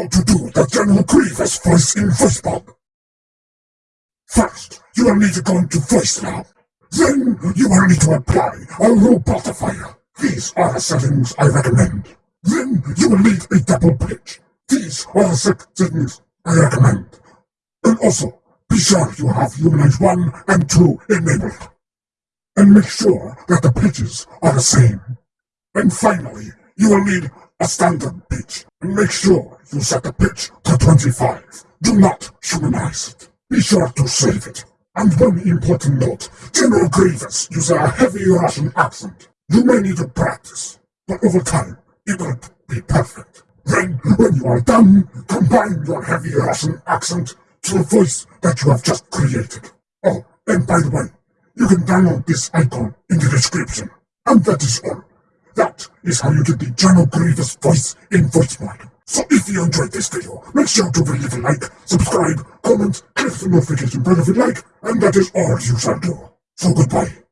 how to do the General Grievous voice in VoiceMod. First, you will need to go into VoiceLab. Then, you will need to apply a robotifier. These are the settings I recommend. Then, you will need a double pitch. These are the settings I recommend. And also, be sure you have Humanize 1 and 2 enabled. And make sure that the pitches are the same. And finally, you will need a standard pitch. And make sure you set the pitch to 25. Do not humanize it. Be sure to save it. And one important note, General Grievous uses a heavy Russian accent. You may need to practice, but over time, it will be perfect. Then, when you are done, combine your heavy Russian accent to the voice that you have just created. Oh, and by the way, you can download this icon in the description. And that is all. That is how you get the General Grievous voice in VoiceMod. So if you enjoyed this video, make sure to leave a like, subscribe, comment, click the notification bell if you like, and that is all you shall do. So goodbye.